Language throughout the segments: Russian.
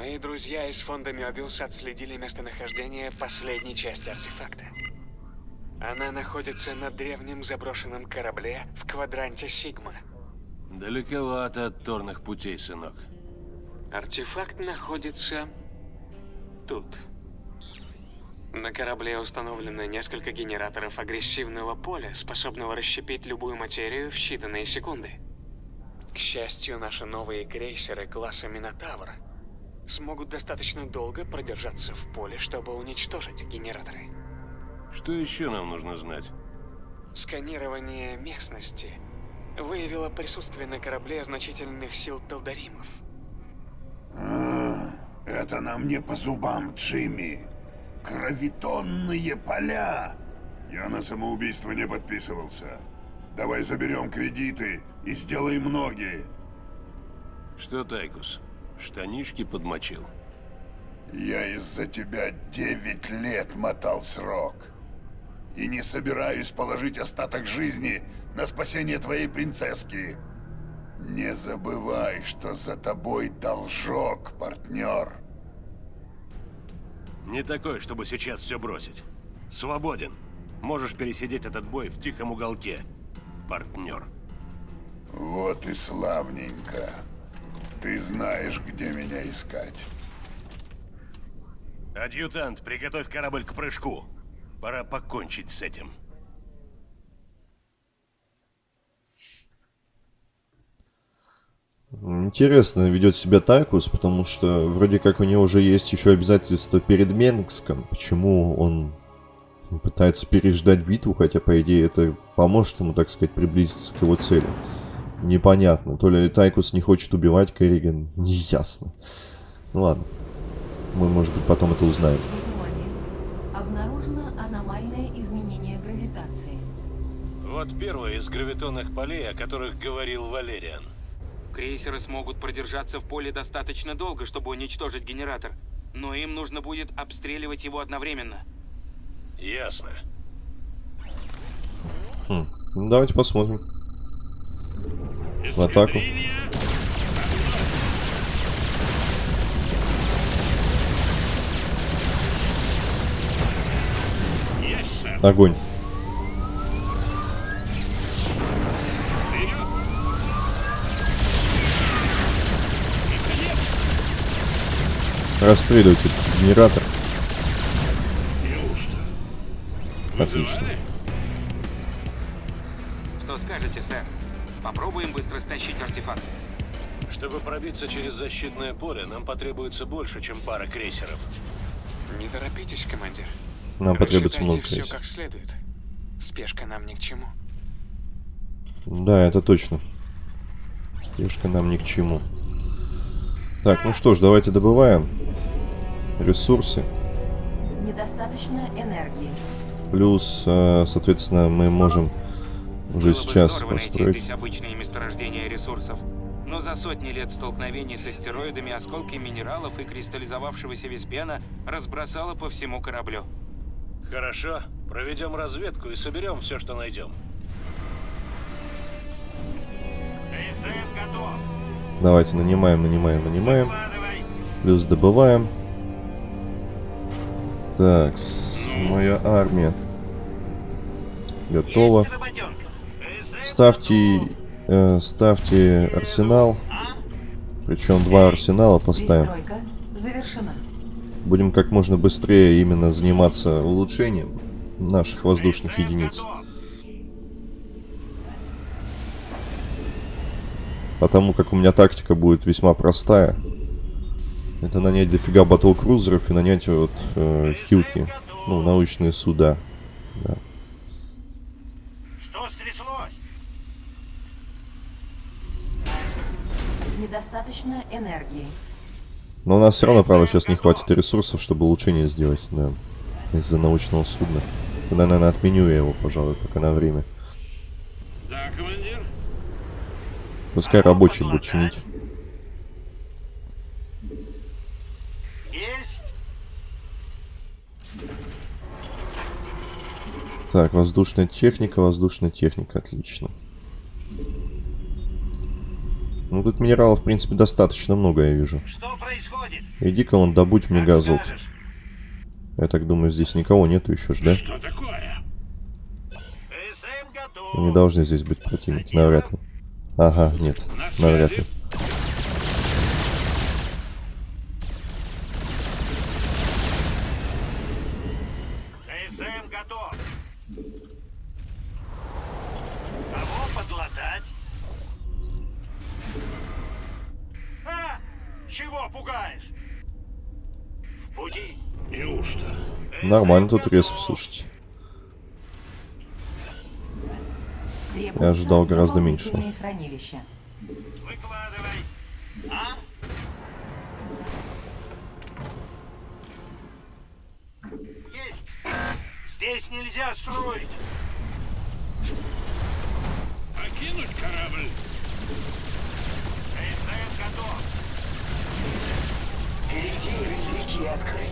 Мои друзья из фонда Мёбиус отследили местонахождение последней части артефакта. Она находится на древнем заброшенном корабле в квадранте Сигма. Далековато от торных путей, сынок. Артефакт находится тут. На корабле установлено несколько генераторов агрессивного поля, способного расщепить любую материю в считанные секунды. К счастью, наши новые крейсеры класса Минотавр смогут достаточно долго продержаться в поле, чтобы уничтожить генераторы. Что еще нам нужно знать? Сканирование местности выявило присутствие на корабле значительных сил Талдаримов. А, это нам не по зубам, Джимми. Гравитонные поля. Я на самоубийство не подписывался. Давай заберем кредиты и сделаем ноги. Что, Тайкус, штанишки подмочил? Я из-за тебя 9 лет мотал срок. И не собираюсь положить остаток жизни на спасение твоей принцесски. Не забывай, что за тобой должок, партнер. Не такой, чтобы сейчас все бросить. Свободен. Можешь пересидеть этот бой в тихом уголке, партнер. Вот и славненько. Ты знаешь, где меня искать. Адъютант, приготовь корабль к прыжку. Пора покончить с этим. Интересно ведет себя Тайкус, потому что вроде как у него уже есть еще обязательства перед Менгском. Почему он пытается переждать битву, хотя по идее это поможет ему, так сказать, приблизиться к его цели. Непонятно. То ли Тайкус не хочет убивать Керриган, неясно. Ну ладно. Мы, может быть, потом это узнаем. Обнаружено аномальное изменение гравитации. Вот первое из гравитонных полей, о которых говорил Валериан. Крейсеры смогут продержаться в поле достаточно долго, чтобы уничтожить генератор. Но им нужно будет обстреливать его одновременно. Ясно. Хм. Ну, давайте посмотрим. В атаку. Огонь. Расстреливайте генератор. Отлично. Что скажете, сэр? Попробуем быстро стащить артефакт. Чтобы пробиться через защитное поле, нам потребуется больше, чем пара крейсеров. Не торопитесь, командир. Нам потребуется много все крейсеров. как следует. Спешка нам ни к чему. Да, это точно. Спешка нам ни к чему. Так, ну что ж, давайте добываем ресурсы. Недостаточно энергии. Плюс, э, соответственно, мы можем уже Было бы сейчас здорово найти построить. здесь обычные месторождения ресурсов. Но за сотни лет столкновений с астероидами осколки минералов и кристаллизовавшегося веспена разбросало по всему кораблю. Хорошо, проведем разведку и соберем все, что найдем. Давайте нанимаем, нанимаем, нанимаем. Плюс добываем. Так, с- моя армия готова. Ставьте, э, ставьте арсенал. Причем два арсенала поставим. Будем как можно быстрее именно заниматься улучшением наших воздушных единиц. Потому как у меня тактика будет весьма простая. Это нанять дофига батл-крузеров и нанять вот э, хилки. Ну, научные суда. Да. Недостаточно энергии. Но у нас все равно, правда, сейчас не хватит ресурсов, чтобы улучшение сделать, да. Из-за научного судна. Тогда, наверное, отменю я его, пожалуй, пока на время. Да, командир? Пускай рабочий будет чинить. Так, воздушная техника, воздушная техника, отлично. Ну, тут минералов, в принципе, достаточно много, я вижу. Что происходит? Иди-ка вон добудь мне газок. Я так думаю, здесь никого нету еще ж, да? Что такое? Не должны здесь быть противники, навряд ли. Ага, нет, навряд ли. СМ готов. Кого подлатать? А! Чего пугаешь? В пути. Неужто? Нормально тут ресов, слушайте. Я ожидал гораздо меньше. Здесь нельзя строить. Покинуть корабль. СМ готов.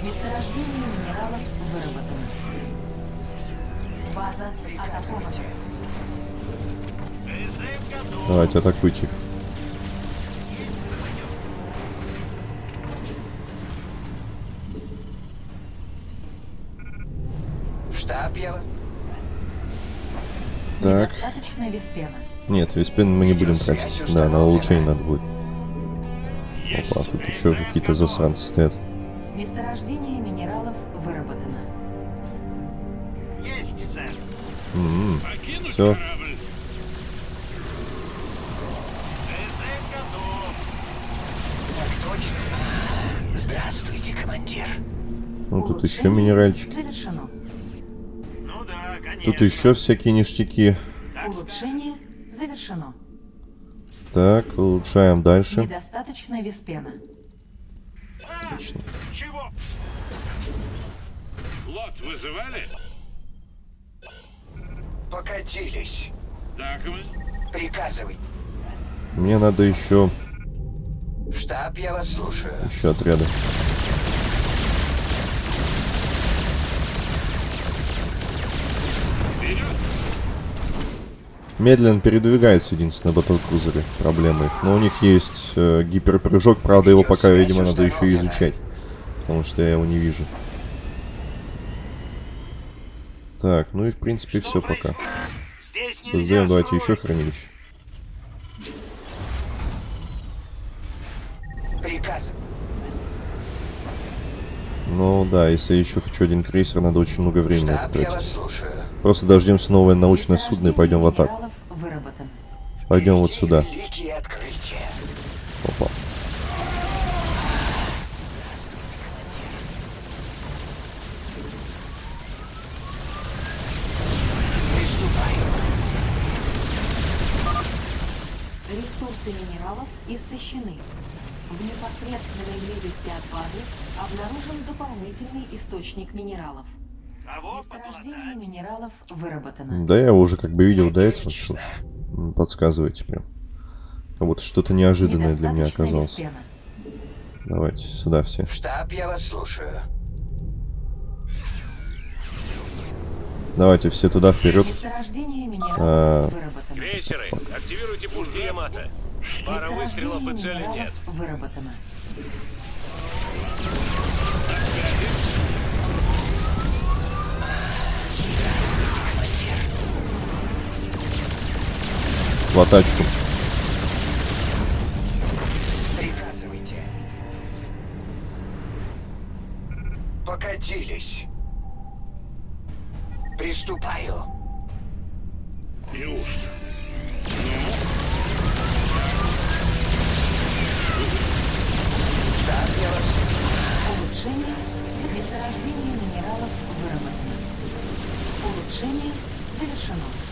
Месторождение минералов выработано. База атакована. Давайте атакуйте их. Штаб я. Так. Нет, виспен мы не будем тратить. Да, на улучшение надо будет. Опа, тут еще какие-то засранцы стоят. Месторождение минералов выработано. Есть, сэр. М-м. Все, СМ готов. Здравствуйте, командир. ну тут еще Улучшение минеральчик. Завершено. Ну да, конечно. Тут еще всякие ништяки. Улучшение завершено. Так, улучшаем дальше. Недостаточно виспена. Отлично. Вызывали? Покатились. Так вы. Приказывай. Мне надо еще, Штаб, я вас слушаю. еще отряды. Медленно передвигается единственное батлкрузеры. Проблема их. Но у них есть э, гиперпрыжок, правда его пока, видимо, надо еще и изучать. Потому что я его не вижу. Так, ну и в принципе все пока. Создаем, давайте еще хранилище. Ну да, если я еще хочу один крейсер, надо очень много времени на это Штаб, я вас тратить. слушаю. Просто дождемся новое научное судно и пойдем в атаку. Пойдем вот сюда. Опа. Источник минералов. Месторождение минералов выработано. Да, я его уже как бы видел до этого. что ж, Подсказывайте прям. Как будто что-то неожиданное для меня оказалось. виспена. Давайте, сюда все. Штаб, я вас слушаю. Давайте все туда вперед. Месторождение минералов А. выработано. Крейсеры, активируйте пушки Ямато. Пара выстрелов и цели нет. выработано. В атачку. Приказывайте. Покатились. Приступаю. Неужто? Штаб, я вас Улучшение. Месторождение минералов выработано. Улучшение завершено.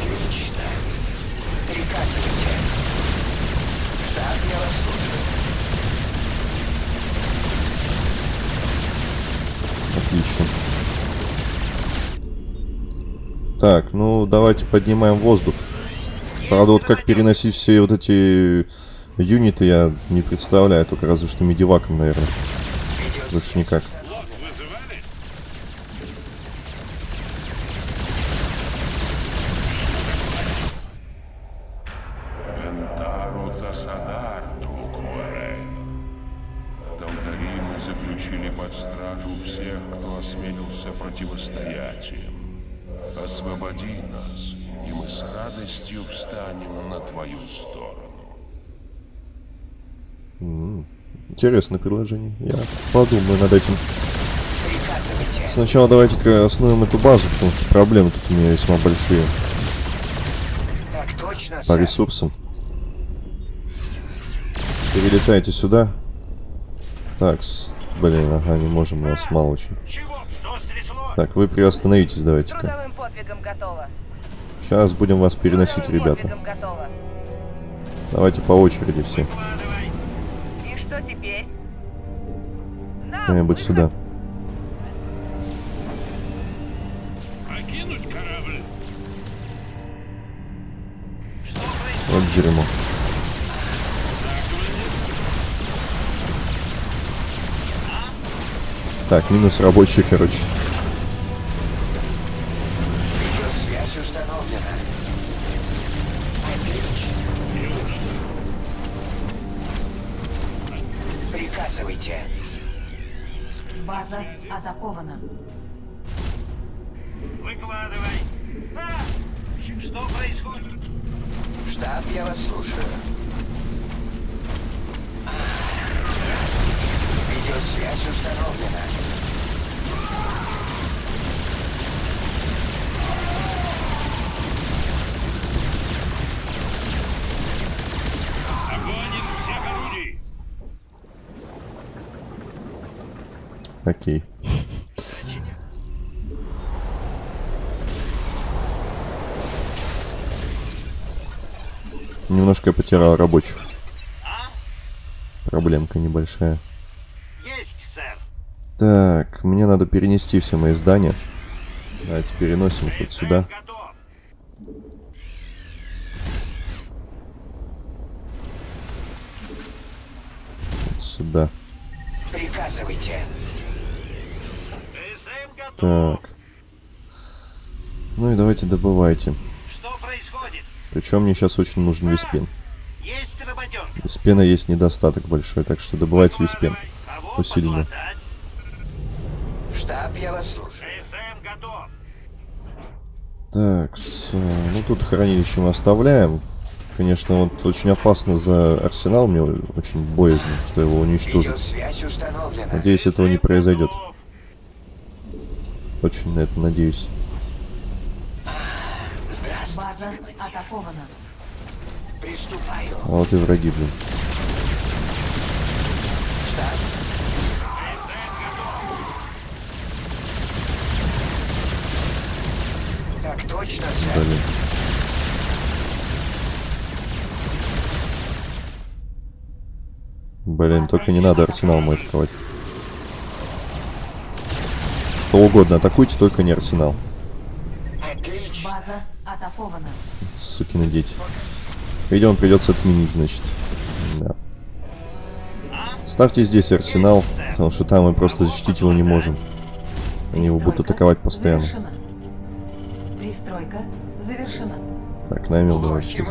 Отлично. Приказывайте. Штаб, я вас слушаю. Отлично. Так, ну давайте поднимаем воздух. Правда, вот как переносить все вот эти юниты я не представляю, только разве что медиваком, наверное. Больше никак. Предложение. Я подумаю над этим. Сначала давайте-ка основем эту базу, потому что проблемы тут у меня весьма большие Так точно, по ресурсам. Перелетайте сюда. Так, с- блин, ага, не можем, у нас мало очень. Так, вы приостановитесь, давайте-ка. Сейчас будем вас переносить, ребята. Давайте по очереди все. Выход. сюда. Вот дерьмо. Так, минус рабочий, короче. Немножко я потерял рабочих. Проблемка небольшая. Есть, сэр. Так, мне надо перенести все мои здания. Давайте переносим их вот сюда. Готов. Вот сюда. Приказывайте. Так. Ну и давайте добывайте. Причем мне сейчас очень нужен виспен. Виспена есть недостаток большой, так что добывайте виспен. Усиленно. Штаб, я вас слушаю. СМ готов. Так, с, э, ну тут хранилище мы оставляем. Конечно, вот очень опасно за арсенал, мне очень боязно, что его уничтожат. Надеюсь, этого не произойдет. Очень на это надеюсь. Атакована. Приступаю. А вот и враги, блин. Так точно, сэр. Блин. Блин, только не надо арсенал мой атаковать. Что угодно атакуйте, только не арсенал. Атакована. Сукины дети. Видимо, придется отменить, значит. Да. Ставьте здесь арсенал, потому что там мы просто защитить его не можем. Они его будут атаковать постоянно. Завершена. Пристройка завершена. Так, намел давай. Плохи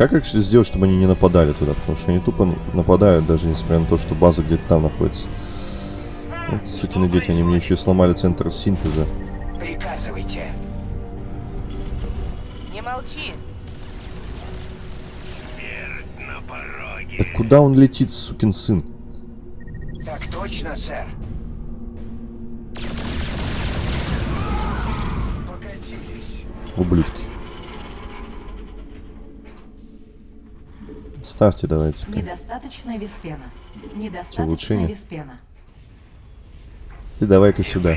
Как их сделать, чтобы они не нападали туда? Потому что они тупо нападают, даже несмотря на то, что база где-то там находится. Вот сукины дети, они мне еще и сломали центр синтеза. Приказывайте. Не молчи. Смерть на пороге. Так куда он летит, сукин сын? Так точно, сэр. Покатились. Ублюдки. Ставьте давайте. Недостаточно виспена. Недостаточно улучшение? виспена. Ты давай-ка сюда.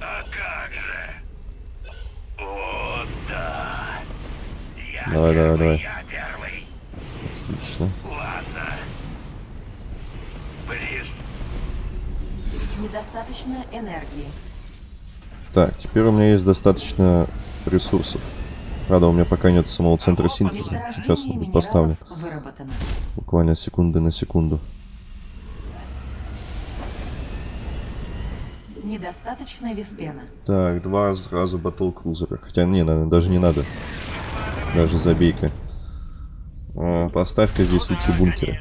А как же? О, да. Я Давай, давай, давай. Я первый. Отлично. Недостаточно энергии. Так, теперь у меня есть достаточно ресурсов. Рада, у меня пока нет самого центра синтеза. Сейчас он будет поставлен. Буквально секунды на секунду. Недостаточно виспена. Так, два сразу батл-крузера. Хотя, не, наверное, даже не надо. Даже забейка. А, поставь-ка здесь лучше бункера.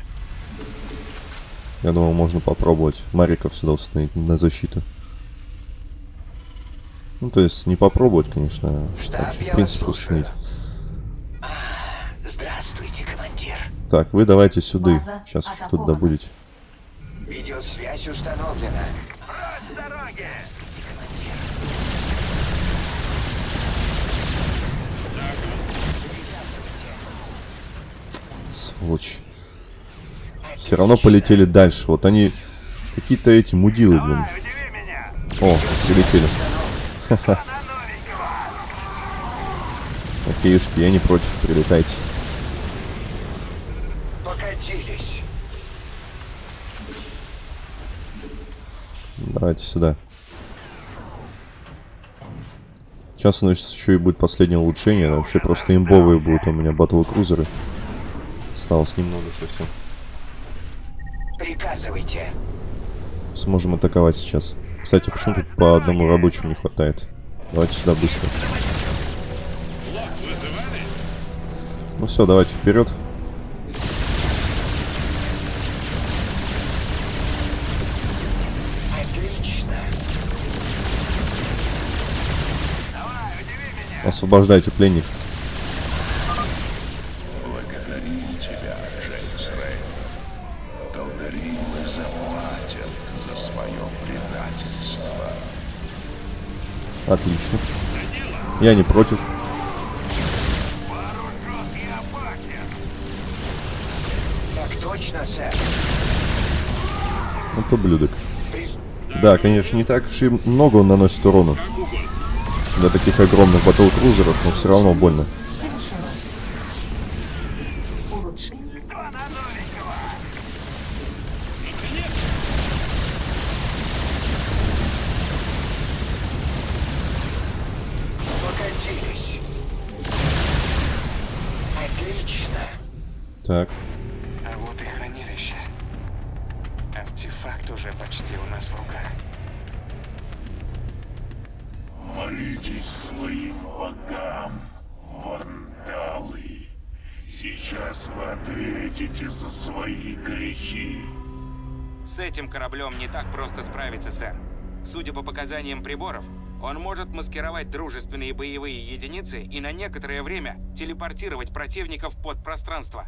Я думал, можно попробовать Мариков сюда установить на защиту. Ну, то есть, не попробовать, конечно, а Штаб, вообще, в принципе, слушаю. установить. Здравствуйте, командир. Так, вы давайте сюда. База Сейчас тут атакована. добудете. Видеосвязь установлена. Сволочь. Все равно полетели дальше. Вот они какие-то эти мудилы, блин. О, прилетели. Ха-ха. Окейшки, я не против, прилетайте. Покатились. Давайте сюда. Сейчас у нас еще и будет последнее улучшение. Вообще просто имбовые будут у меня батл крузеры. Осталось немного совсем. Приказывайте. Сможем атаковать сейчас. Кстати, почему тут по одному рабочему не хватает? Давайте сюда быстро. Ну все, давайте вперед. Отлично. Освобождайте пленник. Я не против. Так точно, сэр. Вот ублюдок. Прис- Да, конечно, не так уж и много он наносит урону. Для таких огромных батл-крузеров, но все равно больно. По показаниям приборов, он может маскировать дружественные боевые единицы и на некоторое время телепортировать противников под пространство.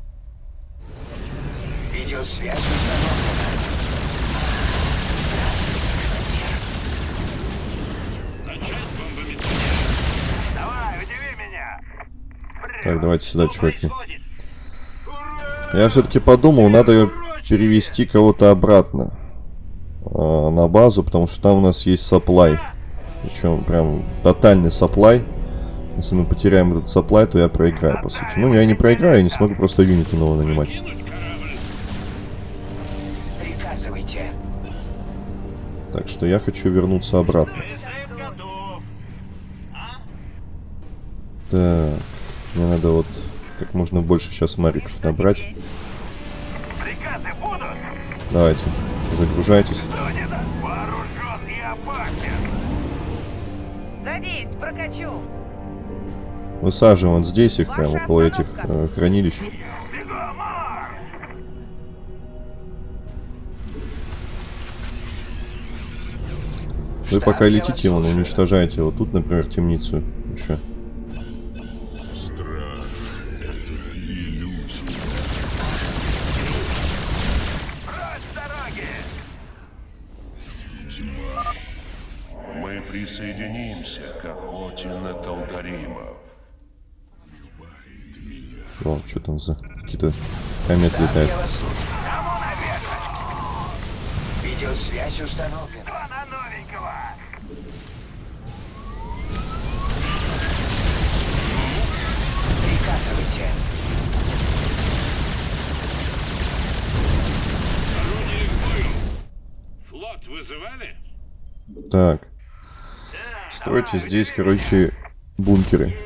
Видеосвязь установлена. Давай, удиви меня. так, давайте сюда, чуваки. Я все-таки подумал, надо перевести кого-то обратно а, на базу, потому что там у нас есть саплай. Причем прям тотальный саплай. Если мы потеряем этот саплай, то я проиграю, по сути. Ну, я не проиграю, я не смогу просто юниты нового нанимать. Так что я хочу вернуться обратно. Так, мне надо вот как можно больше сейчас мариков набрать. Давайте, загружайтесь. Садись, прокачу. Высаживаем вот здесь их, прямо около этих э, хранилищ. Вы пока летите, вон, уничтожаете вот тут, например, темницу. Еще. Присоединимся к охоте на Талдаримов. О, что там за какие-то кометы летают. Видеосвязь установлена. Два на новенького. Приказывайте. Флот вызывали? Так. Стройте здесь, короче, бункеры.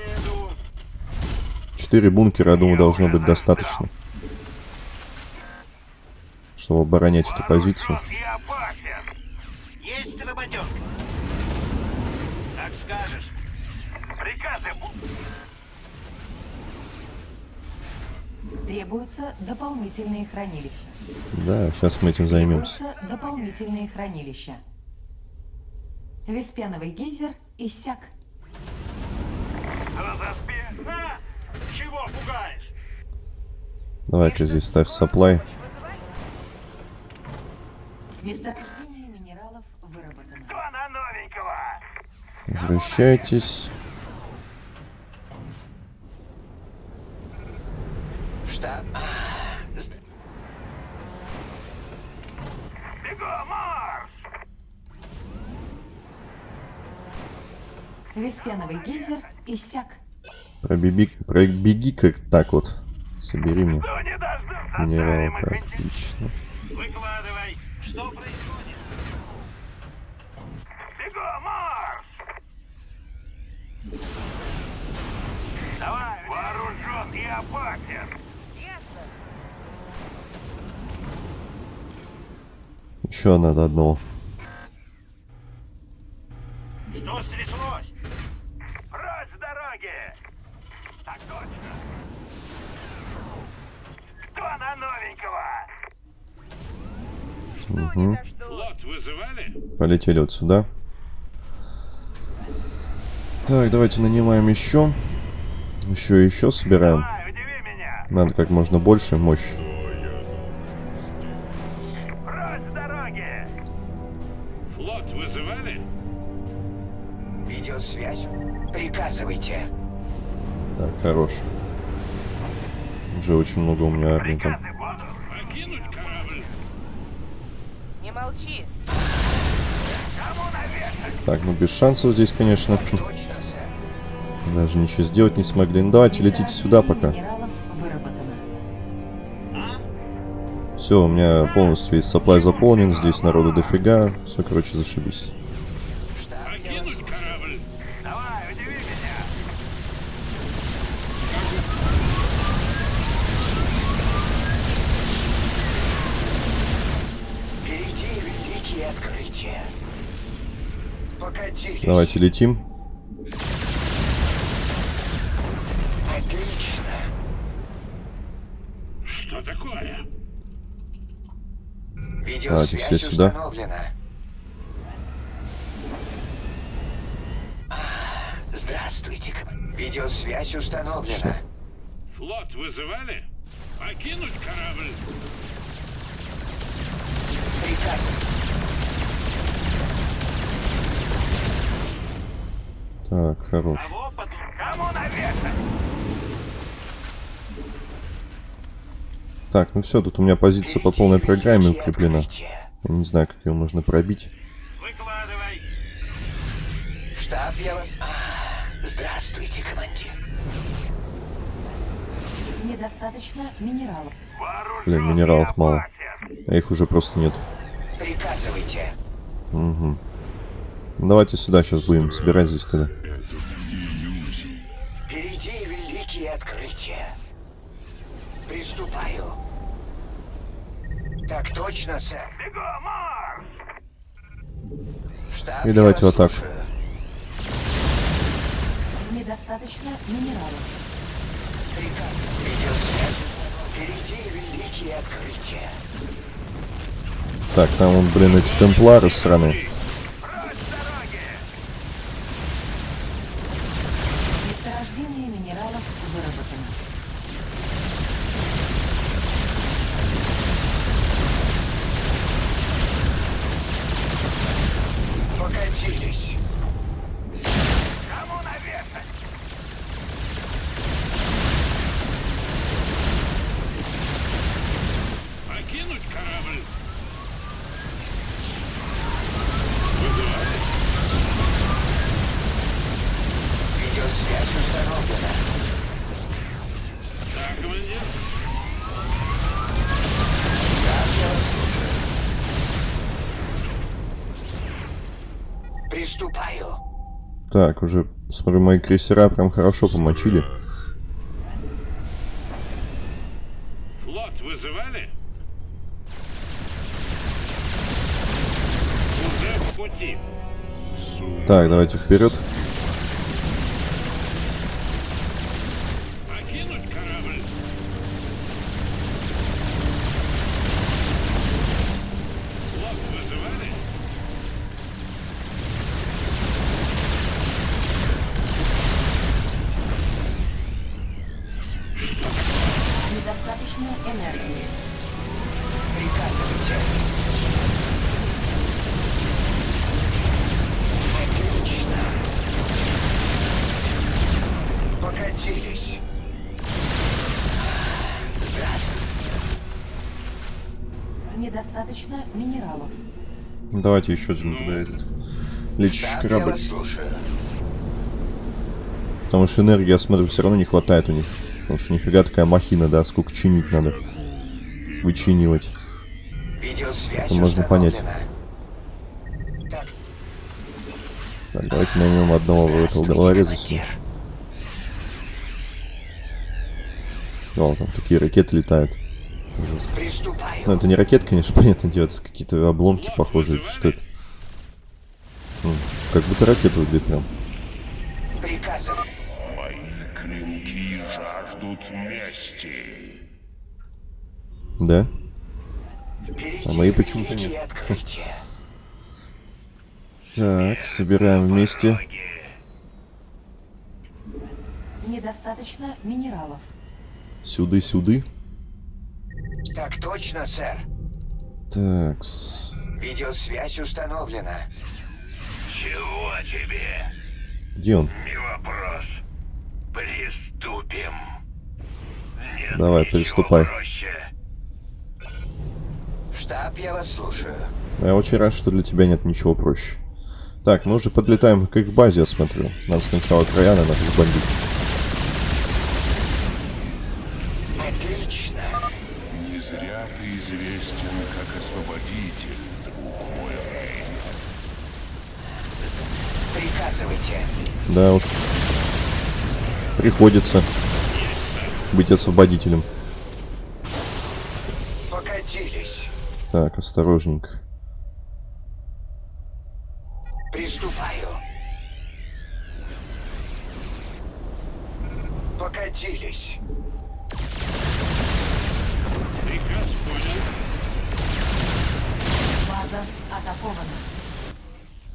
Четыре бункера, я думаю, должно быть достаточно. Чтобы оборонять эту позицию. Требуются дополнительные хранилища. Да, сейчас мы этим займемся. Требуются дополнительные хранилища. Веспеновый гейзер иссяк. Чего пугаешь? Давай-ка здесь ставь supply. Месторождение минералов выработано. Кто на новенького? Возвращайтесь. Штаб... Веспеновый гейзер иссяк. Пробеги, пробеги как так вот. Собери мне минерал. Так, отлично. Выкладывай. Что происходит? Бегом, марш! Давай, вооружен и опасен. Еще надо одного. Что стряслось? Прочь с дороги! Так точно! Кто на новенького? Угу. Флот вызывали? Полетели вот сюда. Так, давайте нанимаем еще. Еще и еще собираем. Надо как можно больше мощь. Прочь с дороги! Флот вызывали? Видеосвязь. Приказывайте. Так, хорош. Уже очень много у меня армии там. Не молчи. Так, ну без шансов здесь, конечно. Даже ничего сделать не смогли. Ну давайте летите сюда пока. Все, у меня полностью весь supply заполнен. Здесь народу дофига. Все, короче, зашибись. Давайте летим. Отлично. Что такое? Видеосвязь все сюда. установлена. Здравствуйте. Видеосвязь установлена. Флот вызывали? Покинуть корабль! Приказы. Так, хорош. Так, ну все, тут у меня позиция по полной программе укреплена. Я не знаю, как ее можно пробить. Выкладывай! Штаб, я вас... А, Здравствуйте, командир. Недостаточно минералов. Блин, минералов мало. А их уже просто нет. Приказывайте. Угу. Давайте сюда сейчас будем собирать здесь тогда. Впереди великие открытия. Приступаю. Так точно, сэр. Штаб, И давайте вас в атаку. слушаю. Недостаточно минералов. Приказ. Видеосвязь. Впереди великие открытия. Так, там блин, эти темплары сраные. Так, уже, смотрю, мои крейсера прям хорошо помочили. Флот вызывали? Уже в пути. Так, давайте вперед. Покатились. Здравствуй. Недостаточно минералов. Давайте еще один туда этот лечащий я корабль. Потому что энергии, я смотрю, все равно не хватает у них. Потому что нифига такая махина, да, сколько чинить надо. Вычинивать. Видеосвязь Это можно понять. Так, Так, давайте наймем одного в этого головореза сюда. командир. О, там такие ракеты летают. Ну, это не ракет, конечно, понятно дело, это какие-то обломки похожие. Что это? М, Как будто ракета выглядит прям. Приказываю. Мои клинки жаждут мести. Да? А мои почему-то нет. Так, собираем вместе. Недостаточно минералов. Сюды, сюды. Так точно, сэр. Так, с- Видеосвязь установлена. Чего тебе? где он? Не вопрос. Приступим. Нет Давай, приступай. проще. Штаб, я вас слушаю. Я очень рад, что для тебя нет ничего проще. Так, мы уже подлетаем к их базе, я смотрю. Надо сначала края, надо разбомбить. Зря ты известен как освободитель, друг мой Рейн. Приказывайте. Да уж. Приходится быть освободителем. Покатились. Так, осторожненько. Приступаю. Покатились. Приказ понял. База атакована.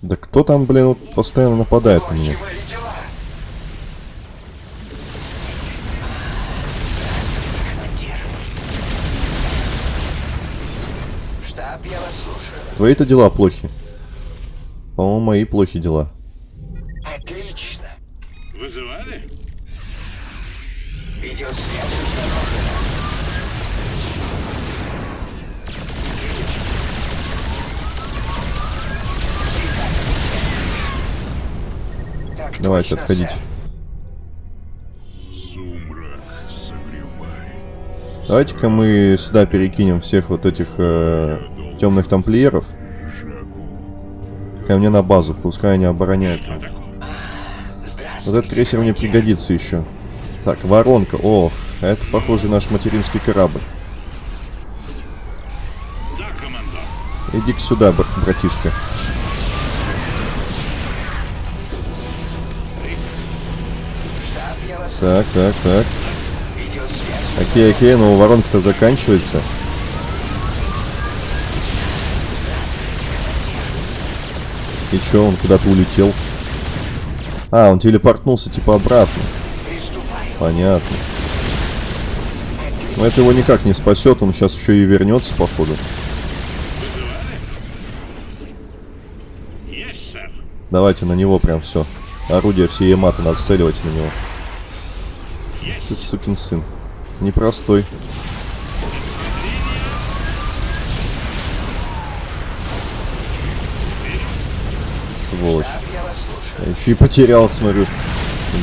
Да кто там, блин, вот постоянно нападает на меня? Твои-то дела плохи. По-моему, мои плохи дела. Давайте, согревает. Давайте-ка мы сюда перекинем всех вот этих э, темных тамплиеров. Ко мне на базу, пускай они обороняют. Вот этот крейсер мне пригодится еще. Так, воронка. О, это, похоже, наш материнский корабль. Иди-ка сюда, бр- братишка. Так, так, так. Окей, окей, но воронка-то заканчивается. И чё, он куда-то улетел? А, он телепортнулся типа обратно. Понятно. Но это его никак не спасет, он сейчас еще и вернется, походу. Давайте на него прям все. Орудие все Ямато нацеливать на него. Ты сукин сын. Непростой. Сволочь. Я еще и потерял, смотрю.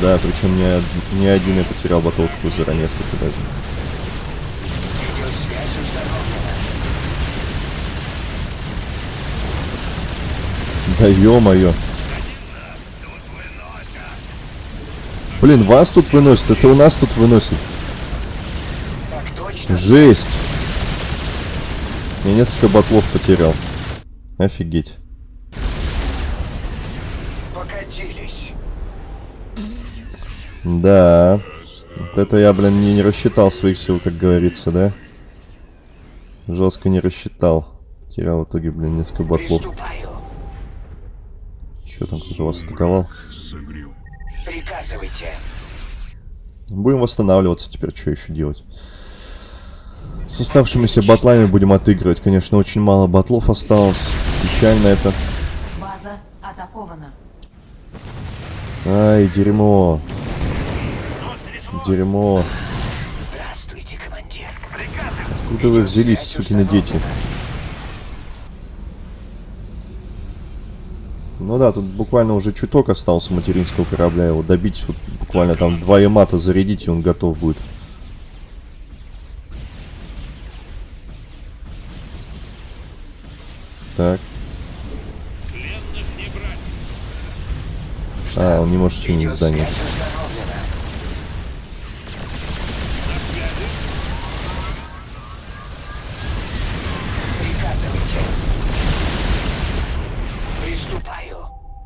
Да, причем не, не один я потерял батл крузера, несколько даже. Да ё-моё. Блин, вас тут выносит, это у нас тут выносит. Так точно. Жесть. Я несколько батлов потерял. Офигеть. Покатились. Да. Вот это я, блин, не, не рассчитал своих сил, как говорится, да? Жестко не рассчитал. Терял в итоге, блин, несколько батлов. Приступаю. Че там, кто вас атаковал? Приказывайте. Будем восстанавливаться теперь, что еще делать? С оставшимися батлами будем отыгрывать. Конечно, очень мало батлов осталось. Печально это. База атакована. Ай, дерьмо. Дерьмо. Здравствуйте, командир. Откуда вы взялись, сукины дети? Ну да, тут буквально уже чуток остался материнского корабля. Его добить, вот буквально там два ямата зарядить, и он готов будет. Так. А, он не может чинить здание.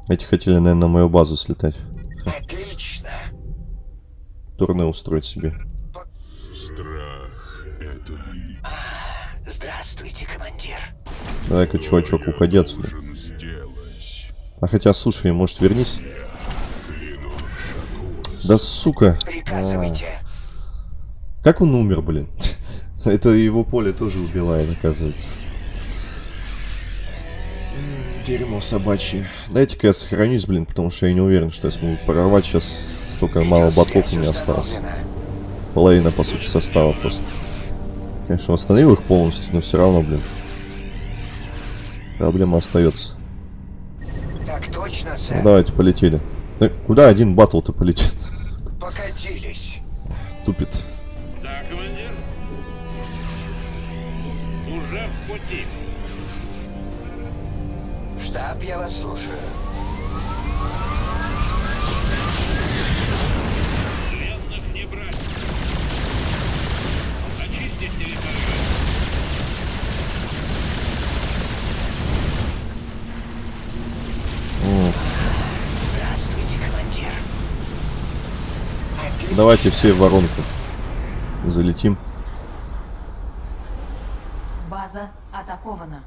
Эти хотели, наверное, на мою базу слетать. Отлично. Турне устроить себе. Страх — это Здравствуйте, командир. Давай-ка, чувачок, уходи отсюда. А хотя, слушай, может, вернись? Да сука. Приказывайте. Как он умер, блин? Это его поле тоже убивает, оказывается. Дерьмо собачье. Дайте-ка я сохранюсь, блин, потому что я не уверен, что я смогу прорвать сейчас. Столько мало батлов у меня осталось. Половина, по сути, состава просто. Конечно, восстановил их полностью, но все равно, блин. Проблема остается. Так точно, Ну, сэр. давайте, полетели. Э, куда один батл-то полетит? Покатились. Тупит. Штаб, я вас слушаю. Пленных не брать. Очистить территорию. М, Здравствуйте, командир. Отлично. Давайте все в воронку. Залетим. База атакована.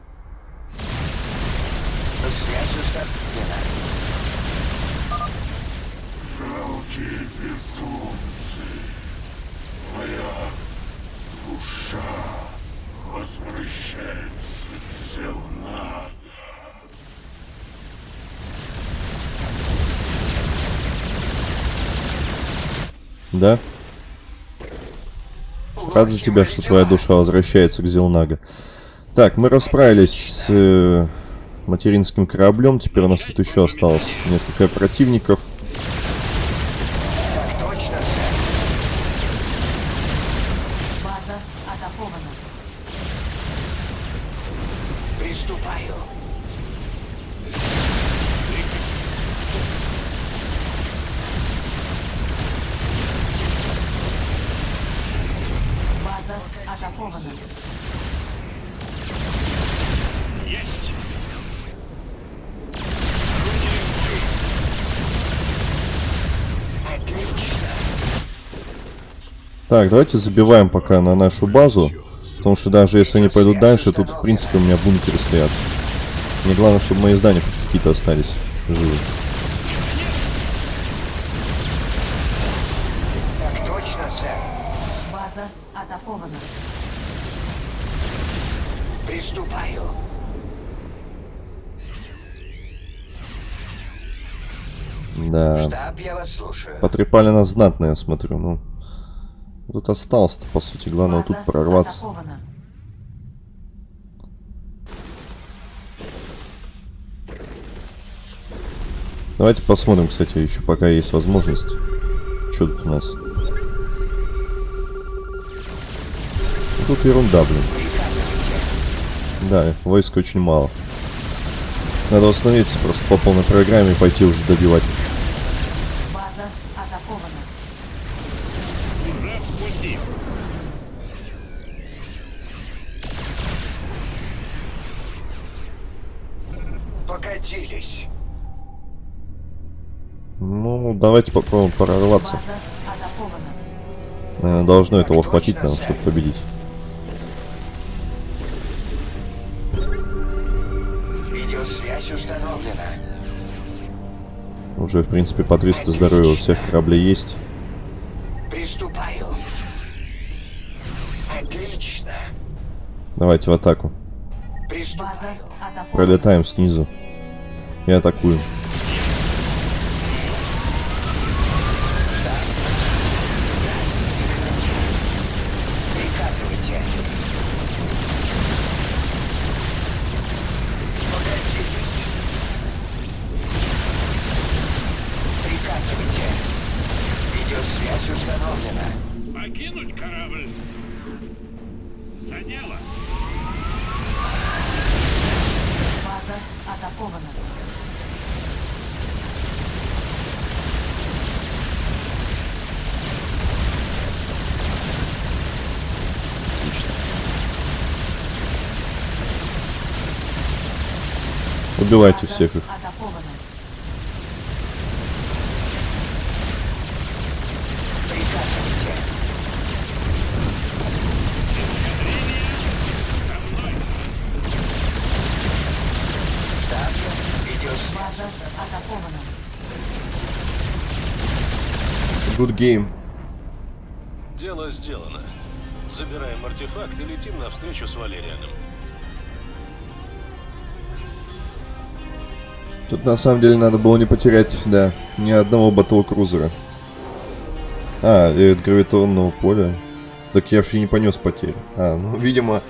Жалкие безумцы. Моя душа возвращается к Зелнага. Да? Рад за тебя, что твоя душа возвращается к Зелнага. Так, мы расправились с э, материнским кораблем. Теперь у нас тут еще осталось несколько противников. Так, давайте забиваем пока на нашу базу. Потому что даже если они пойдут дальше, тут в принципе у меня бункеры стоят. Мне главное, чтобы мои здания какие-то остались живы. Так точно, сэр. База атакована. Приступаю. Да. Штаб, я вас слушаю. Потрепали нас знатно, я смотрю. Ну, тут осталось-то, по сути. Главное тут прорваться. атакована. Давайте посмотрим, кстати, еще пока есть возможность. Что тут у нас? Тут ерунда, блин. Да, войск очень мало. Надо остановиться просто по полной программе и пойти уже добивать. Давайте попробуем прорваться. Атакована. Э, Должно этого хватить нам, чтобы победить. Уже, в принципе, по 300 здоровья у всех кораблей есть. Приступаю. Отлично. Давайте в атаку. Приступаю. Пролетаем снизу. И атакуем. Приказывайте. Погорячитесь. Приказывайте. Видеосвязь установлена. Покинуть корабль. За дело. База атакована. Отлично. Убивайте всех их. Good game. Дело сделано. Забираем артефакт и летим навстречу с Валерианом. Тут на самом деле надо было не потерять, да, ни одного батл-крузера. А, и гравитонного поля. Так я и не понес потери. А, ну, видимо,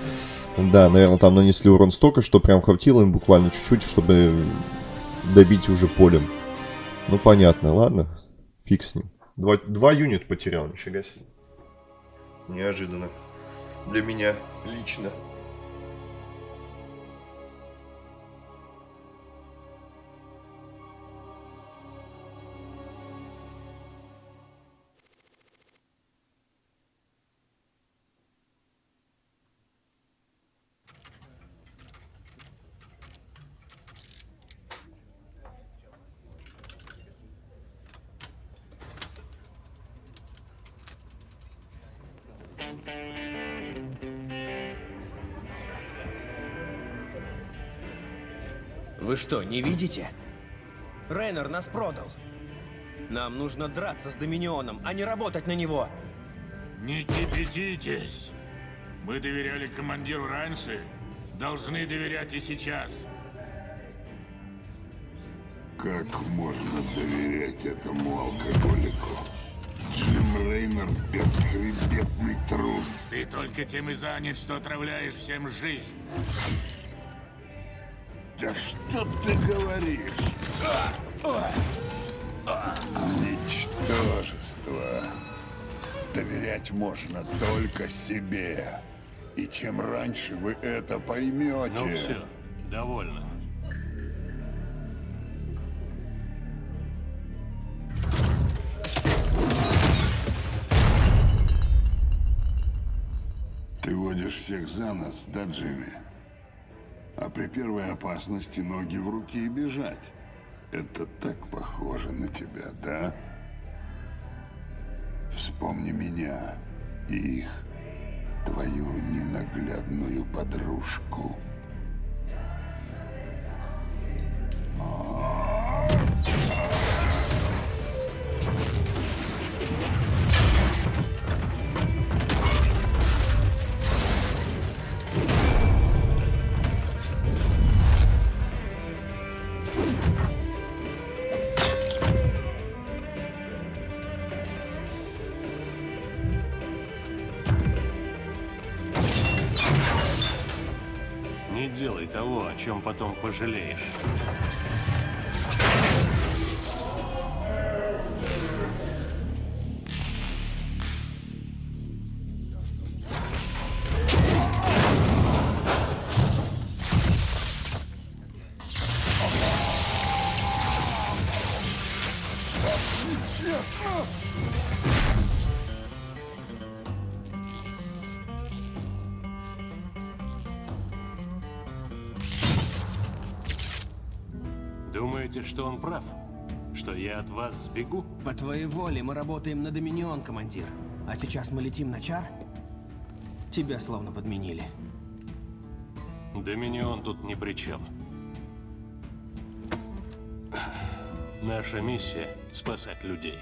да, наверное, там нанесли урон столько, что прям хватило им буквально чуть-чуть, чтобы добить уже полем. Ну, понятно, ладно. Фиг с ним. Два, два юнит потерял, нифига себе. Неожиданно. Для меня лично. Вы что, не видите? Рейнер нас продал. Нам нужно драться с Доминионом, а не работать на него. Не кипятитесь. Мы доверяли командиру раньше, должны доверять и сейчас. Как можно доверять этому алкоголику? Рейнер – бесхребетный трус. Ты только тем и занят, что отравляешь всем жизнь. Да что ты говоришь? Ничтожество. Доверять можно только себе. И чем раньше вы это поймете... Ну все, довольно. За нос, да, Джимми? А при первой опасности ноги в руки и бежать. Это так похоже на тебя, да? Вспомни меня и их, твою ненаглядную подружку. Чем потом пожалеешь. Что он прав? Что я от вас сбегу? По твоей воле мы работаем на Доминион, командир. А сейчас мы летим на Чар? Тебя словно подменили. Доминион тут ни при чем. Наша миссия — спасать людей.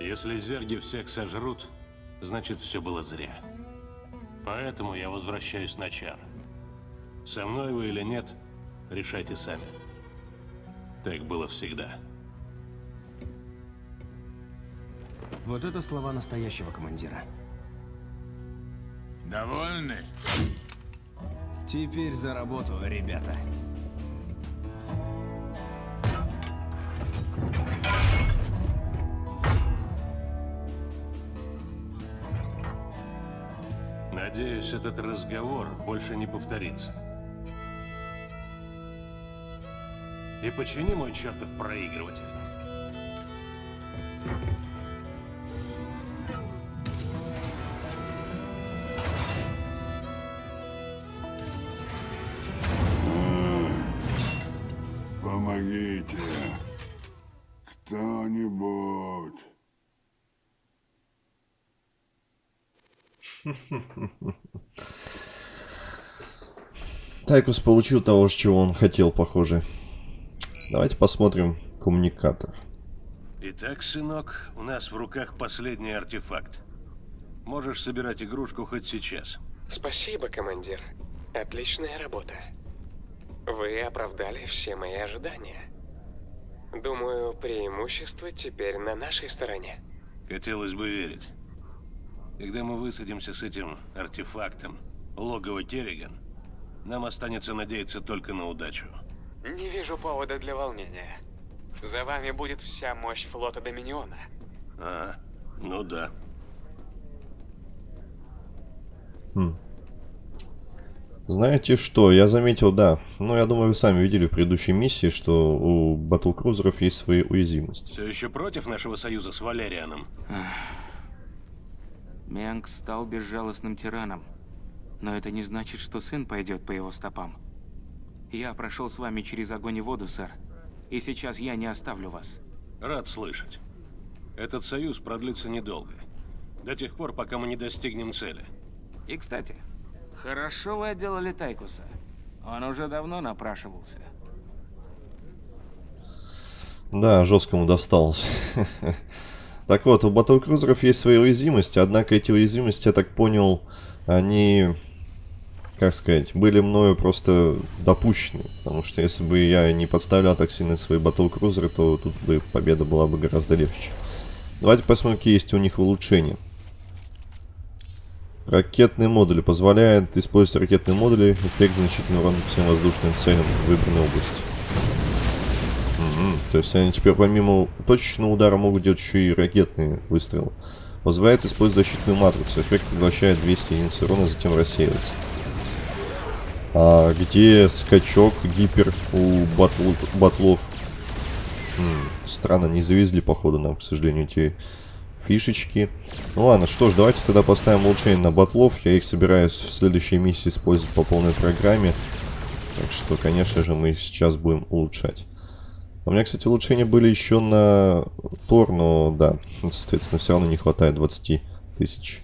Если зерги всех сожрут, значит все было зря. Поэтому я возвращаюсь на Чар. Со мной вы или нет, решайте сами. Так было всегда. Вот это слова настоящего командира. Довольны? Теперь за работу, ребята. Надеюсь, этот разговор больше не повторится. И почини мой чертов проигрыватель. Помогите. Кто-нибудь. Тайкус получил того, чего он хотел, похоже. Давайте посмотрим коммуникатор. Итак, сынок, у нас в руках последний артефакт. Можешь собирать игрушку хоть сейчас. Спасибо, командир. Отличная работа. Вы оправдали все мои ожидания. Думаю, преимущество теперь на нашей стороне. Хотелось бы верить. Когда мы высадимся с этим артефактом, логово Керриган, нам останется надеяться только на удачу. Не вижу повода для волнения. За вами будет вся мощь флота Доминиона. А, ну да. Хм. Знаете что, я заметил, да. Ну, я думаю, вы сами видели в предыдущей миссии, что у батлкрузеров есть свои уязвимости. Все еще против нашего союза с Валерианом? Мянг стал безжалостным тираном. Но это не значит, что сын пойдет по его стопам. Я прошел с вами через огонь и воду, сэр. И сейчас я не оставлю вас. Рад слышать. Этот союз продлится недолго. До тех пор, пока мы не достигнем цели. И, кстати, хорошо вы отделали Тайкуса. Он уже давно напрашивался. Да, жесткому досталось. Так вот, у батлкрузеров есть свои уязвимости, однако эти уязвимости, я так понял, они, как сказать, были мною просто допущены. Потому что если бы я не подставлял так сильно свои батлкрузеры, то тут бы победа была бы гораздо легче. Давайте посмотрим, какие есть у них улучшения. Ракетные модули. Позволяет использовать ракетные модули. Эффект значительный урон всем воздушным целям в выбранной области. Мгм. То есть они теперь помимо точечного удара могут делать еще и ракетные выстрелы. Позволяет использовать защитную матрицу. Эффект поглощает 200 единиц урона, затем рассеивается. А где скачок, гипер у батл, батлов? М, странно, не завезли, походу, нам, к сожалению, эти фишечки. Ну ладно, что ж, давайте тогда поставим улучшение на батлов. Я их собираюсь в следующей миссии использовать по полной программе. Так что, конечно же, мы их сейчас будем улучшать. У меня, кстати, улучшения были еще на Тор, но да, соответственно, все равно не хватает 20 тысяч.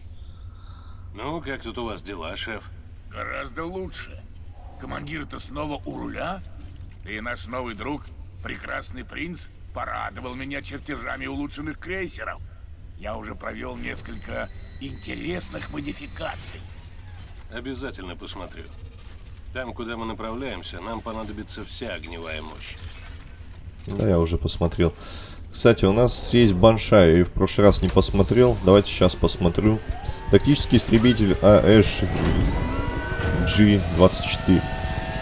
Ну, как тут у вас дела, шеф? Гораздо лучше. Командир-то снова у руля? И наш новый друг, прекрасный принц, порадовал меня чертежами улучшенных крейсеров. Я уже провел несколько интересных модификаций. Обязательно посмотрю. Там, куда мы направляемся, нам понадобится вся огневая мощь. Да, я уже посмотрел. Кстати, у нас есть банша, я и в прошлый раз не посмотрел. Давайте сейчас посмотрю. Тактический истребитель АЭШ G-24.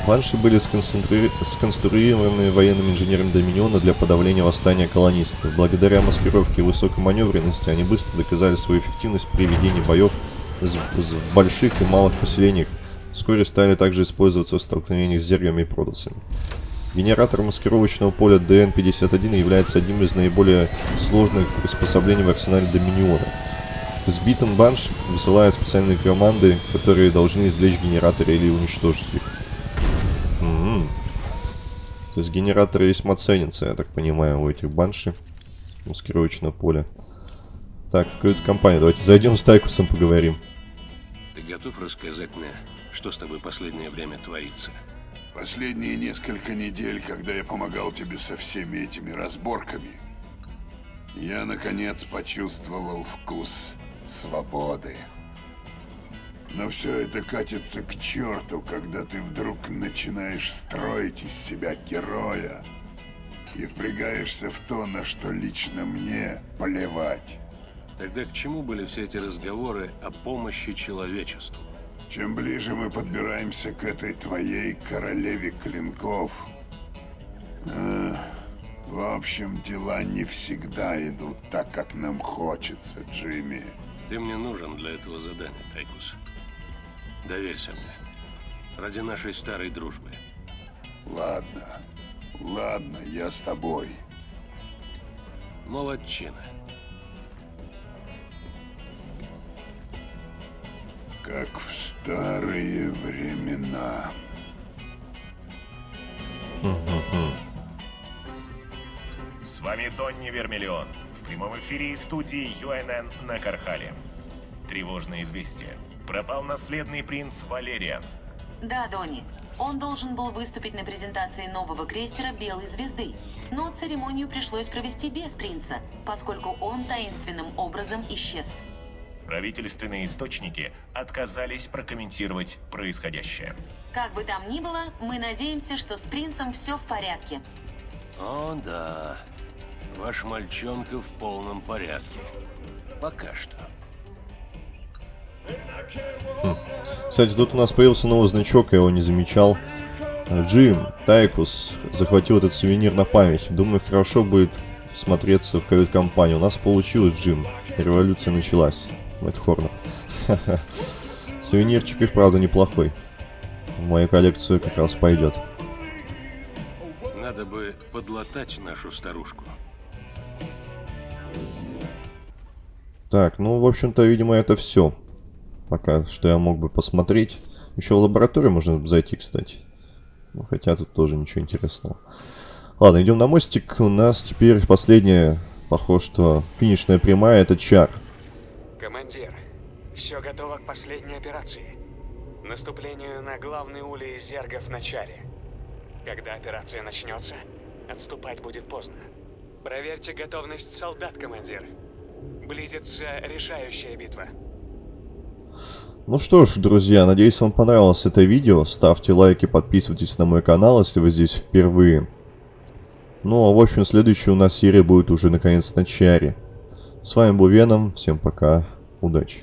Банши были сконцентри... сконструированы военными инженерами Доминиона для подавления восстания колонистов. Благодаря маскировке и высокой маневренности они быстро доказали свою эффективность при ведении боев в больших и малых поселениях. Вскоре стали также использоваться в столкновениях с зергами и продусами. Генератор маскировочного поля ДН-51 является одним из наиболее сложных приспособлений в арсенале Доминиона. Сбитым Банш высылают специальные команды, которые должны извлечь генераторы или уничтожить их. М -м -м. То есть генераторы весьма ценятся, я так понимаю, у этих банши. Маскировочное поле. Так, в кают-компанию. Давайте зайдем с Тайкусом поговорим. Ты готов рассказать мне, что с тобой последнее время творится? Последние несколько недель, когда я помогал тебе со всеми этими разборками, я, наконец, почувствовал вкус свободы. Но все это катится к черту, когда ты вдруг начинаешь строить из себя героя и впрягаешься в то, на что лично мне плевать. Тогда к чему были все эти разговоры о помощи человечеству? Чем ближе мы подбираемся к этой твоей королеве клинков, э, в общем, дела не всегда идут так, как нам хочется, Джимми. Ты мне нужен для этого задания, Тайкус. Доверься мне. Ради нашей старой дружбы. Ладно, ладно, я с тобой. Молодчина. Как в старые времена. С вами Донни Вермиллион. В прямом эфире из студии ЮНН на Кархале. Тревожное известие. Пропал наследный принц Валериан. Да, Донни. Он должен был выступить на презентации нового крейсера «Белой звезды». Но церемонию пришлось провести без принца, поскольку он таинственным образом исчез. Правительственные источники отказались прокомментировать происходящее. Как бы там ни было, мы надеемся, что с принцем все в порядке. О, да. Ваш мальчонка в полном порядке. Пока что. Хм. Кстати, тут у нас появился новый значок, я его не замечал. Джим, Тайкус захватил этот сувенир на память. Думаю, хорошо будет смотреться в кают-компании. У нас получилось, Джим. Революция началась. Мэтт Хорнер. Сувенирчик и вправду неплохой. В мою коллекцию как раз пойдет. Надо бы подлатать нашу старушку. Так, ну, в общем-то, видимо, это все. Пока что я мог бы посмотреть. Еще в лабораторию можно зайти, кстати. Ну, хотя тут тоже ничего интересного. Ладно, идем на мостик. У нас теперь последняя, похоже, что финишная прямая, это чар. Командир, все готово к последней операции. Наступлению на главный улей зергов на чаре. Когда операция начнется, отступать будет поздно. Проверьте готовность солдат, командир. Близится решающая битва. Ну что ж, друзья, надеюсь вам понравилось это видео. Ставьте лайки, подписывайтесь на мой канал, если вы здесь впервые. Ну а в общем, следующая у нас серия будет уже наконец на чаре. С вами был Веном, всем пока, удачи.